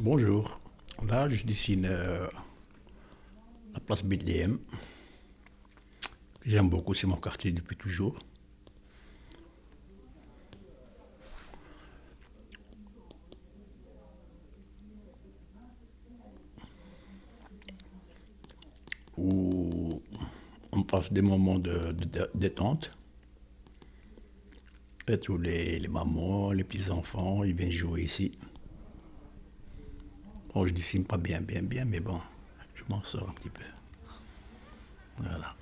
Bonjour. Là, je dessine euh, la place Bethléem. J'aime beaucoup, c'est mon quartier depuis toujours. Où on passe des moments de, de- détente. Et tous les, les mamans, les petits-enfants, ils viennent jouer ici. Bon, je dessine pas bien, bien, bien, mais bon, je m'en sors un petit peu. Voilà.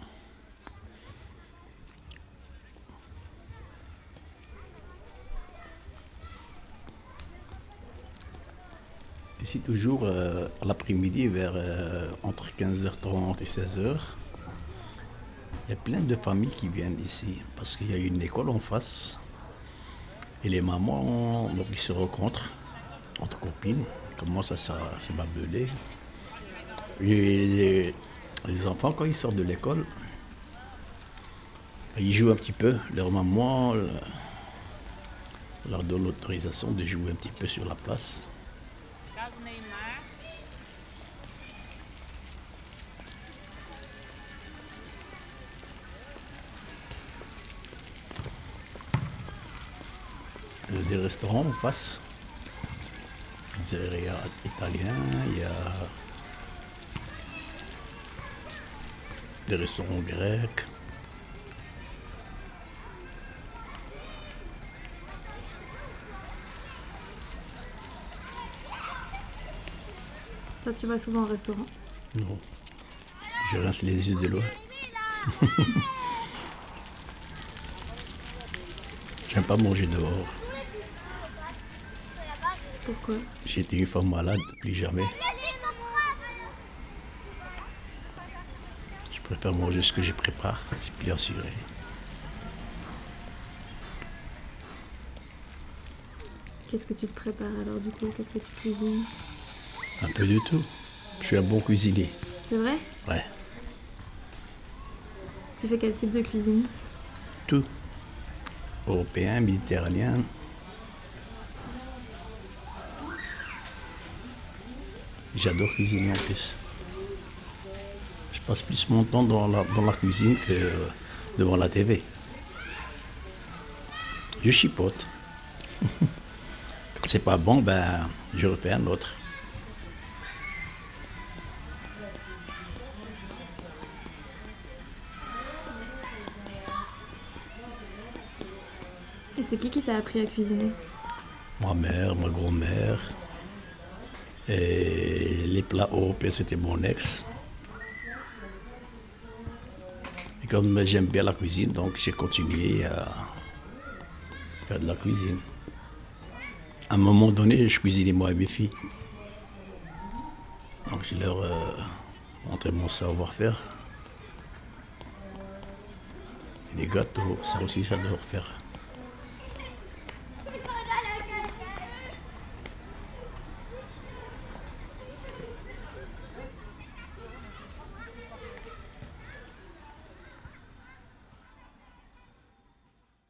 Ici, toujours euh, l'après-midi, vers euh, entre 15h30 et 16h, il y a plein de familles qui viennent ici parce qu'il y a une école en face. Et les mamans, donc, ils se rencontrent entre copines, commencent à se se babeler. Les, les enfants, quand ils sortent de l'école, ils jouent un petit peu. Leur maman euh, leur donne l'autorisation de jouer un petit peu sur la place. A des restaurants en face. Pizzeria italien, il y a des restaurants grecs. Toi, tu vas souvent au restaurant? Non. Je rince les yeux de loin. J'aime pas manger dehors. Pourquoi J'étais une femme malade, plus jamais. Je préfère manger ce que je prépare, c'est plus assuré. Qu'est-ce que tu te prépares alors du coup? Qu'est-ce que tu cuisines? Un peu de tout. Je suis un bon cuisinier. C'est vrai? Ouais, Tu fais quel type de cuisine? Tout. Européen, méditerranéen. J'adore cuisiner en plus. Je passe plus mon temps dans la, dans la cuisine que devant la TV. Je chipote. Quand c'est pas bon, ben, je refais un autre. Et c'est qui qui t'a appris à cuisiner? Ma mère, ma grand-mère. Et les plats européens, c'était mon ex. Et comme j'aime bien la cuisine, donc j'ai continué à faire de la cuisine. À un moment donné, je cuisinais moi et mes filles. Donc je leur euh, montrais mon savoir-faire. Et les gâteaux, ça aussi j'adore faire.